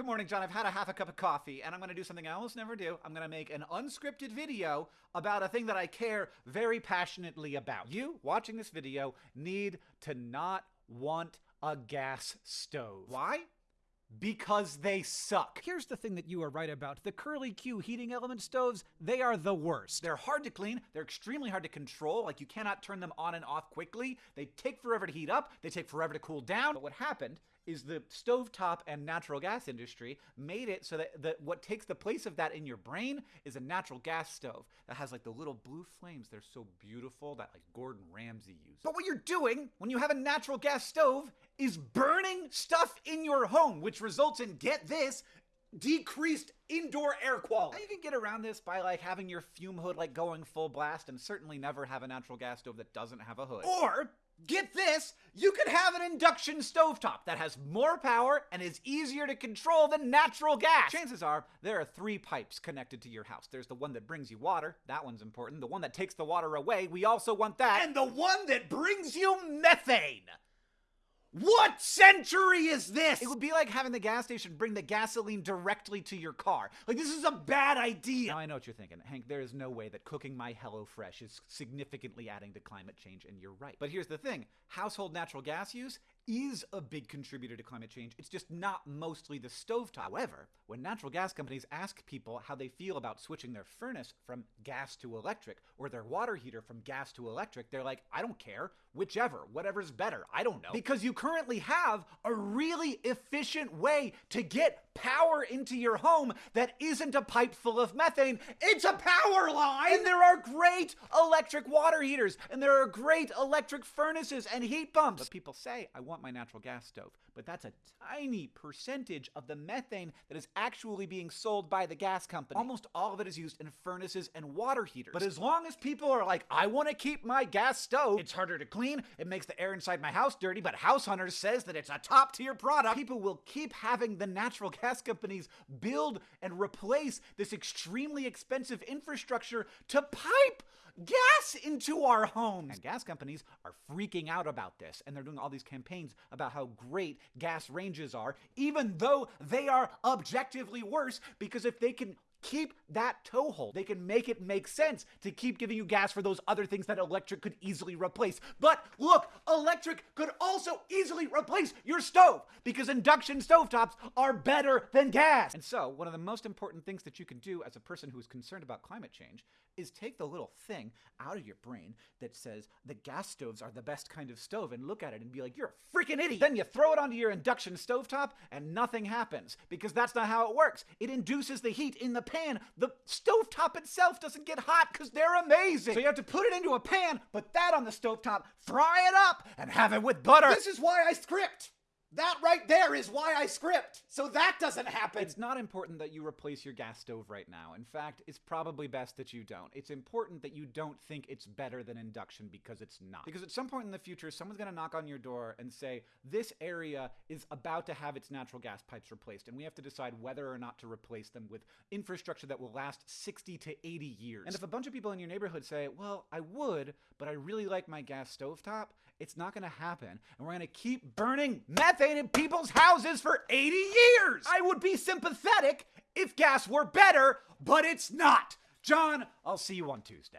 Good morning, John. I've had a half a cup of coffee, and I'm going to do something I almost never do. I'm going to make an unscripted video about a thing that I care very passionately about. You, watching this video, need to not want a gas stove. Why? Because they suck. Here's the thing that you are right about. The Curly Q heating element stoves, they are the worst. They're hard to clean, they're extremely hard to control, like you cannot turn them on and off quickly. They take forever to heat up, they take forever to cool down. But what happened is the stovetop and natural gas industry made it so that, that what takes the place of that in your brain is a natural gas stove that has like the little blue flames. They're so beautiful that like Gordon Ramsay uses. But what you're doing when you have a natural gas stove is burning stuff in your home, which results in, get this, decreased indoor air quality. Now you can get around this by like having your fume hood like going full blast and certainly never have a natural gas stove that doesn't have a hood. Or Get this, you could have an induction stovetop that has more power and is easier to control than natural gas. Chances are there are three pipes connected to your house. There's the one that brings you water, that one's important. The one that takes the water away, we also want that. And the one that brings you methane. What century is this? It would be like having the gas station bring the gasoline directly to your car. Like, this is a bad idea. Now, I know what you're thinking. Hank, there is no way that cooking my HelloFresh is significantly adding to climate change, and you're right. But here's the thing household natural gas use is a big contributor to climate change. It's just not mostly the stovetop. However, when natural gas companies ask people how they feel about switching their furnace from gas to electric or their water heater from gas to electric, they're like, I don't care. Whichever, whatever's better. I don't know. Because you currently have a really efficient way to get power into your home that isn't a pipe full of methane. It's a power line! And there are great electric water heaters, and there are great electric furnaces and heat pumps. But people say, I want my natural gas stove. But that's a tiny percentage of the methane that is actually being sold by the gas company. Almost all of it is used in furnaces and water heaters. But as long as people are like, I want to keep my gas stove, it's harder to clean, it makes the air inside my house dirty, but House Hunters says that it's a top tier product, people will keep having the natural gas companies build and replace this extremely expensive infrastructure to pipe gas into our homes. And gas companies are freaking out about this, and they're doing all these campaigns about how great gas ranges are, even though they are objectively worse, because if they can keep that toehold. They can make it make sense to keep giving you gas for those other things that electric could easily replace. But look, electric could also easily replace your stove because induction stovetops are better than gas. And so, one of the most important things that you can do as a person who is concerned about climate change is take the little thing out of your brain that says the gas stoves are the best kind of stove and look at it and be like, you're a freaking idiot. Then you throw it onto your induction stovetop and nothing happens because that's not how it works. It induces the heat in the pan. The stovetop itself doesn't get hot because they're amazing. So you have to put it into a pan, put that on the stovetop, fry it up, and have it with butter. This is why I script. That right there is why I script. So that doesn't happen. It's not important that you replace your gas stove right now. In fact, it's probably best that you don't. It's important that you don't think it's better than induction because it's not. Because at some point in the future, someone's going to knock on your door and say, This area is about to have its natural gas pipes replaced, and we have to decide whether or not to replace them with infrastructure that will last 60 to 80 years. And if a bunch of people in your neighborhood say, Well, I would, but I really like my gas stovetop, it's not going to happen. And we're going to keep burning methane in people's houses for 80 years. I would be sympathetic if gas were better, but it's not. John, I'll see you on Tuesday.